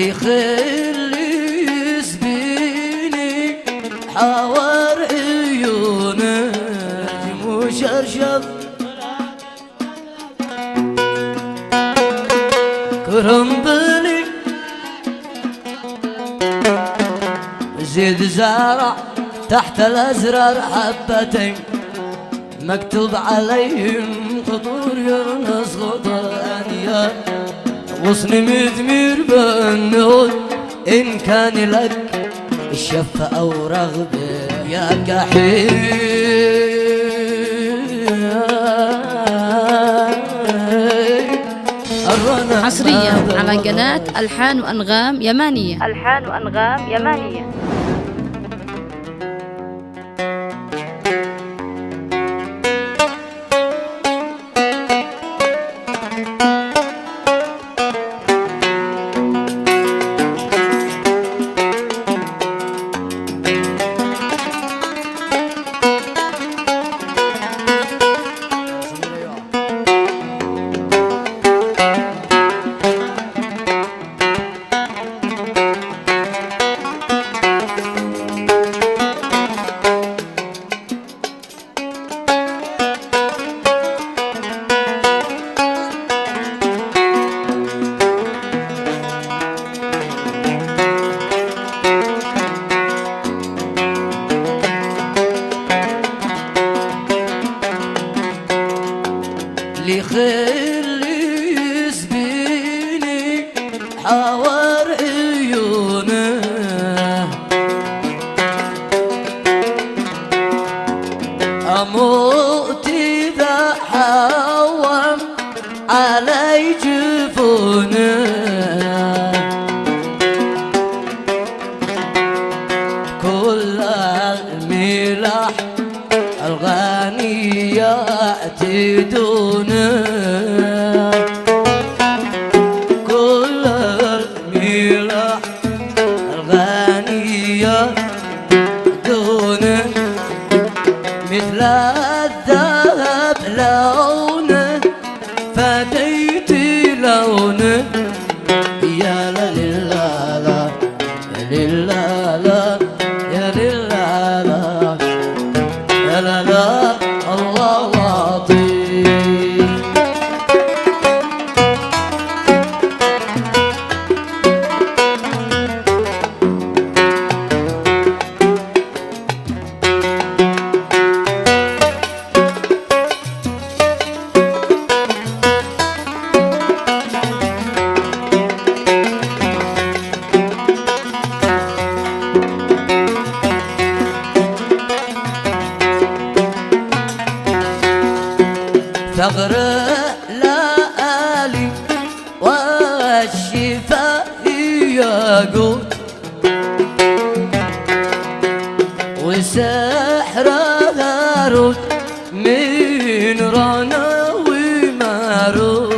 لي خير يسبيني حوار عيونه مشرشف كرم بلي زيد زارع تحت الأزرار حبتين مكتوب عليهم خطور يرنس غطانيا غصن مدمير بالنود إن كان لك الشفة أو رغبة يا كحيل حصريا على قناة ألحان وأنغام يمانية. ألحان وأنغام يمانية. الذهب لونه فديت لونه. ثغر لآلي والشفاء ياقوت وسحر هاروت من رنا وماروت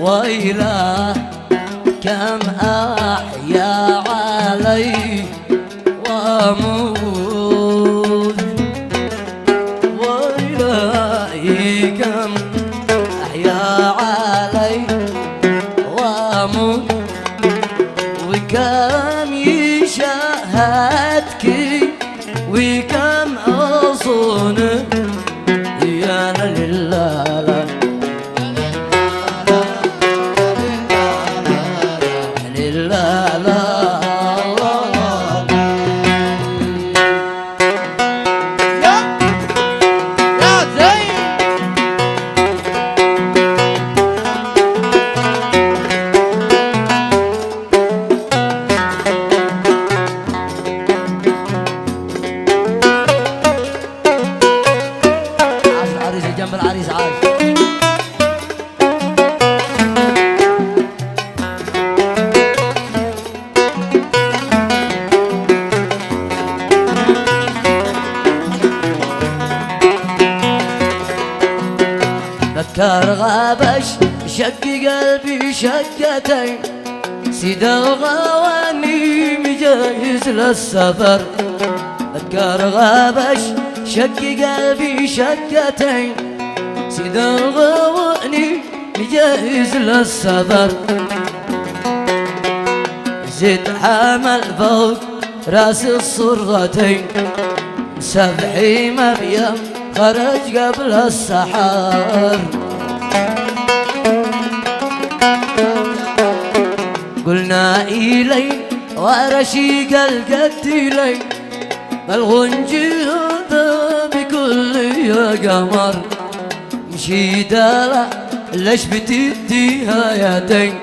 ويلا كم أحيا علي وأموت شقتين سيد الغواني مجهز للسفر. ذكر غابش شق قلبي شقتين سيد الغواني مجهز للسفر. زد حمل فوق راس الصرتين. سبحي مريم خرج قبل السحر. قلنا إلي ورشيق القتيلين الغنجي هذا بكل يا قمر. مشي دالا ليش بتديها يدين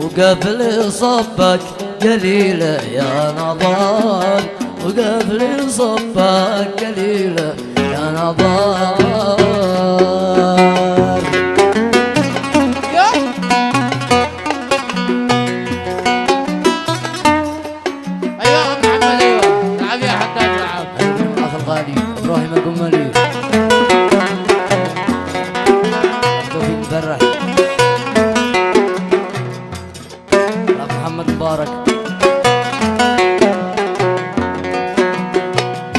وقبل صبك قليلة يا نظار وقبل صبك قليلة يا نظار القمالي توفيق الاخ محمد مبارك.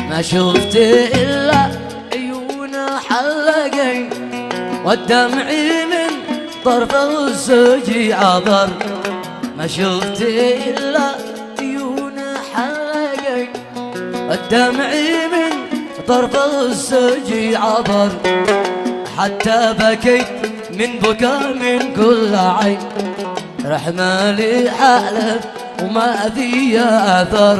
ما شفت إلا عيون حلقين والدمع من طرف السجي عبر ما شفت إلا عيون حلقين الدمع من طرف السجي عبر. حتى بكيت من بكى من كل عين. رحمة لي حالف وما في أثر.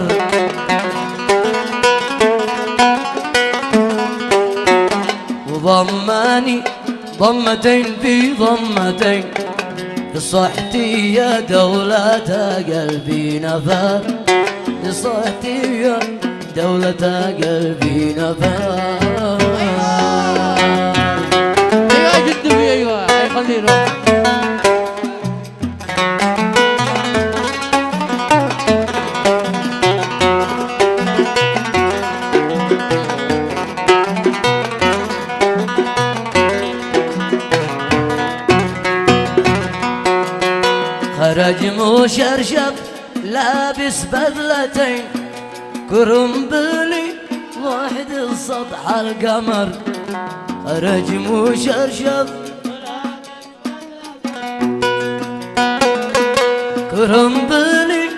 وضماني ضمتين في ضمتين. بصحتي يا دولة قلبي نفر. بصحتي يا دولة قلبي نفر أيوه جد في خليه يروح خرج مشرشف لابس بدلتين كرنبلي واحد السطح القمر. خرج مشرشف كرنبلي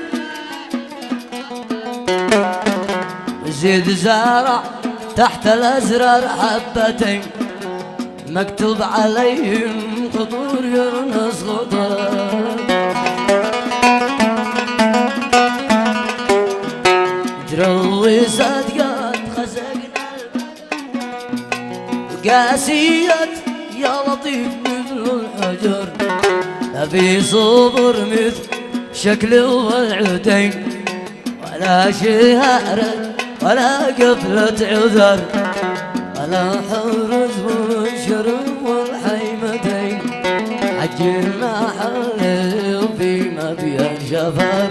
زيد زارع تحت الأزرار حبتين. مكتوب عليهم خطور يونس خطر. قاسية يا لطيف مثل الحجر لا في صبر مثل شكل والعدين ولا شهارة ولا قفلة عذر ولا حرز والشرب والحيمتين حج المحل وفي مبيان شفر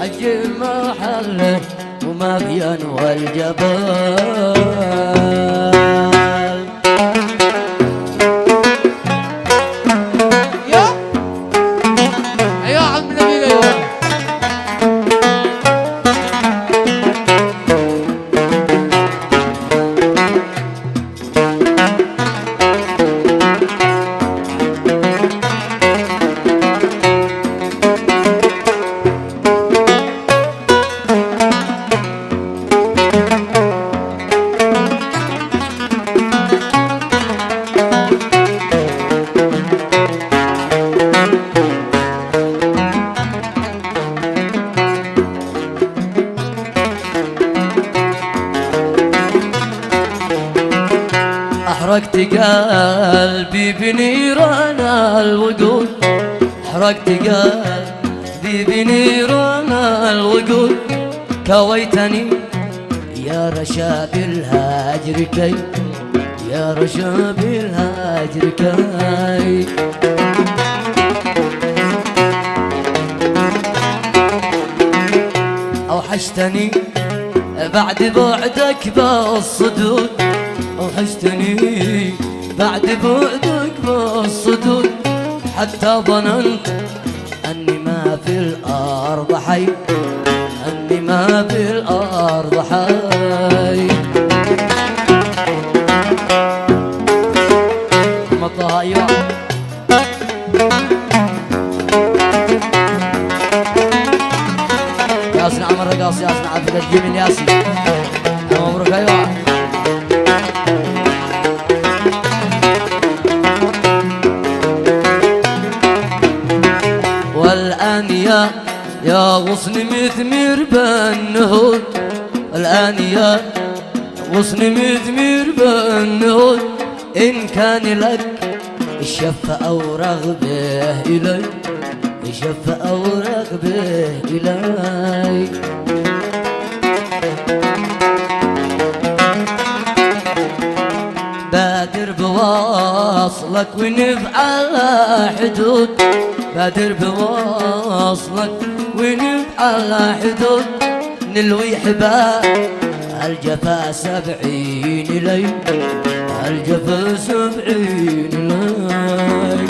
حج المحل ومبيان والجبل يا أحرقت قلبي بنيران الوقود أحرقت قلبي بنيران الوقود كويتني يا رشا بالهاجر كي يا رشا بالهاجر كي. أوحشتني بعد بعدك بالصدود. وحشتني. بعد بعدك بالصدود حتى ظننت أني ما في الأرض حي أني ما في الأرض حي. مطلع أيوة ياسن عمر رقاص ياسن عبد الجميل ياسن غصن مثمر بالنهود الآن يا غصن مثمر بالنهود إن كان لك الشف أو رغبة إلي الشف أو رغبة إلي. بادر بواصلك ونفعل حدود؟ بادر بواصلك ونفعل حدود؟ نلوي حبال الجفا سبعين لي الجفا سبعين لي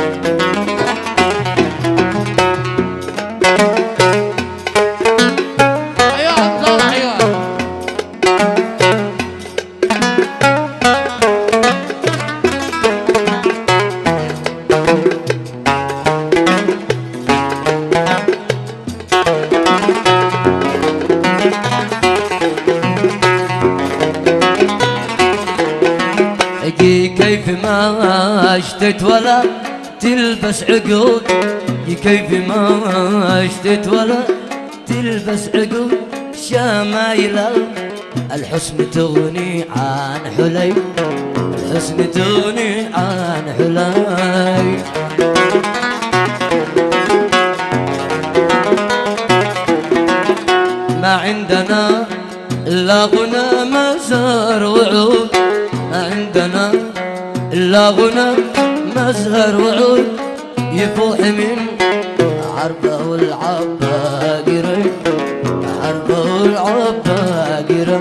ما اشتت ولا تلبس عقود أجي كيف ما اشتت ولا تلبس عقود شمايل الحسن تغني عن حلي الحسن تغني عن حلي ما عندنا إلا غنى مزهر وعود. ما عندنا إلا غنى مزهر وعود يفوح من عربة والعباقرة عربة والعباقرة.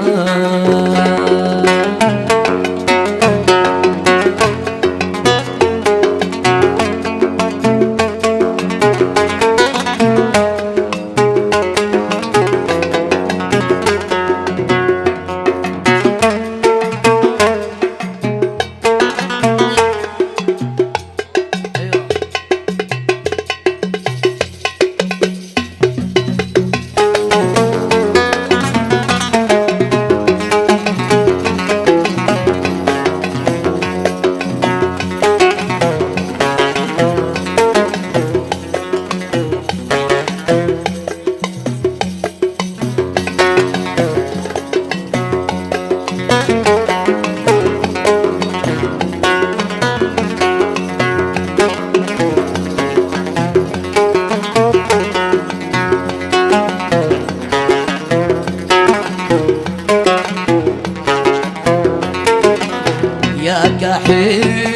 يا كحيل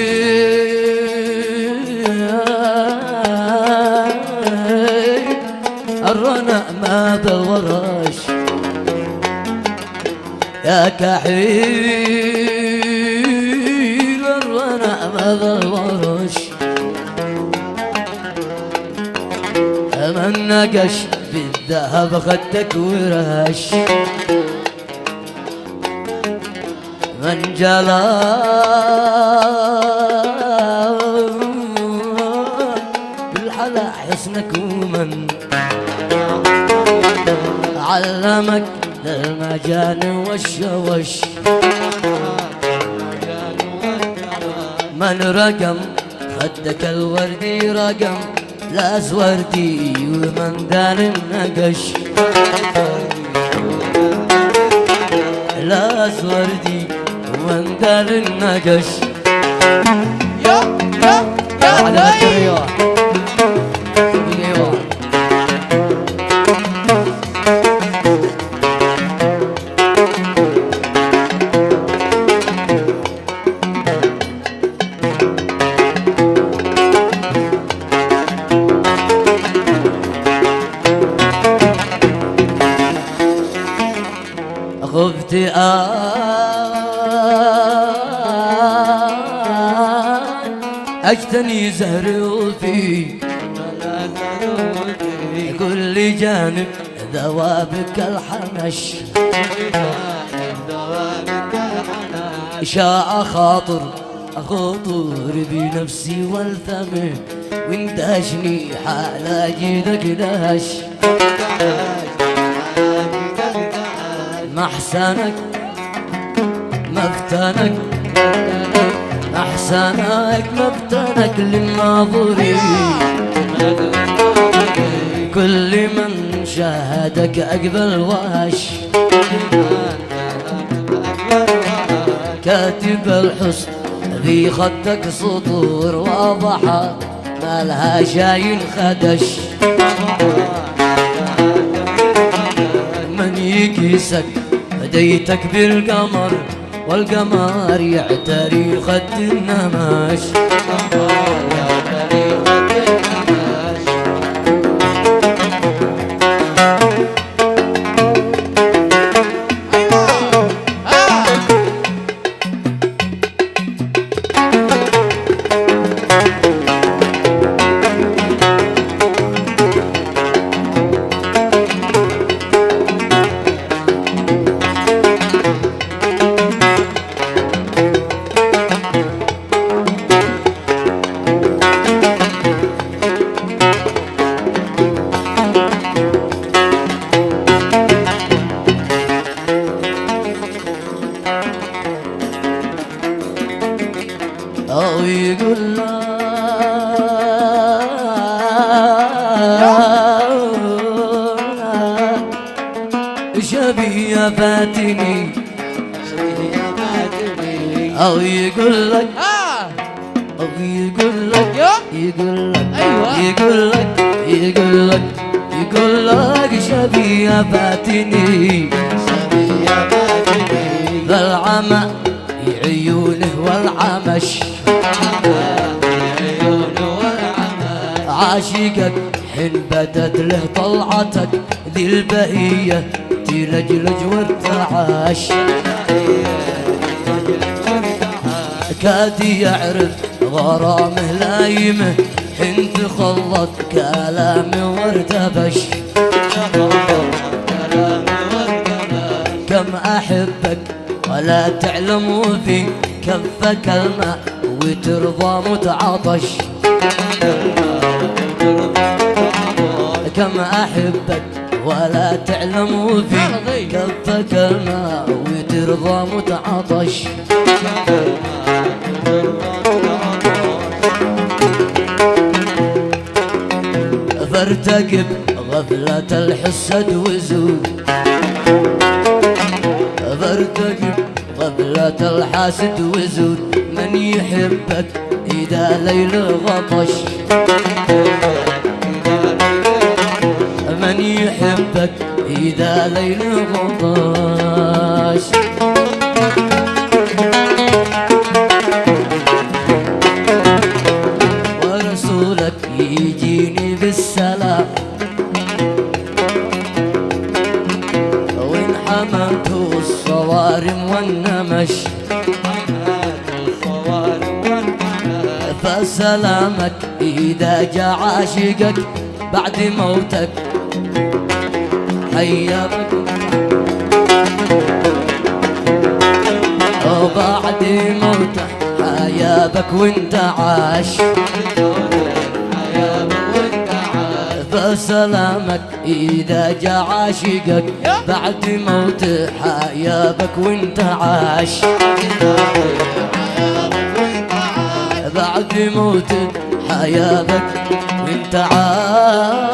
الرنا ما بالورش يا كحيل الرنا ما بالورش من نقش بالذهب خدك ورش. من جلا بالحلا حسنك ومن علمك المجان والشوش. من رقم خدك الوردي رقم لا وردي ومن دار النقش. لا وردي ومن دار النقش يا يا يا على علي أجتني زهر وفي كل جانب ذوابك الحنش. شاء خاطر أخاطر بنفسي والثمن وانتهشني حال أجدك دهش. محسنك مفتنك. أحسنك مفتنك للناظرين كل من شاهدك أقبل واش كاتب الحسن ذي خدك سطور واضحة. ما لها شاين خدش. من يكيسك هديتك بالقمر. والقمر يعتري خد النمش. يقول لك أيوة. يقول لك يقول لك يقول لك شبيه فاتني ذا العمى عيونه والعمش. عاشقك حين بدت له طلعتك ذي البهية تلجلج وارتعاش كاد يعرف غرامه لايمه حين تخلط كلامه وارتبش كم أحبك ولا تعلم في كفك الماء وترضى متعطش. كم أحبك ولا تعلم في كفك الماء وترضى متعطش. فارتقب غفلة الحسد وزود فارتقب غفلة الحاسد وزود من يحبك إذا ليل غطش. من يحبك إذا ليل غطش. فسلامك إذا جاء عاشقك بعد موتك. حيابك وبعد موته حيابك وانت عاش. فسلامك إذا جاء عاشقك بعد موت حيابك وانت عاش. بعد موتك حياتك وانت عارف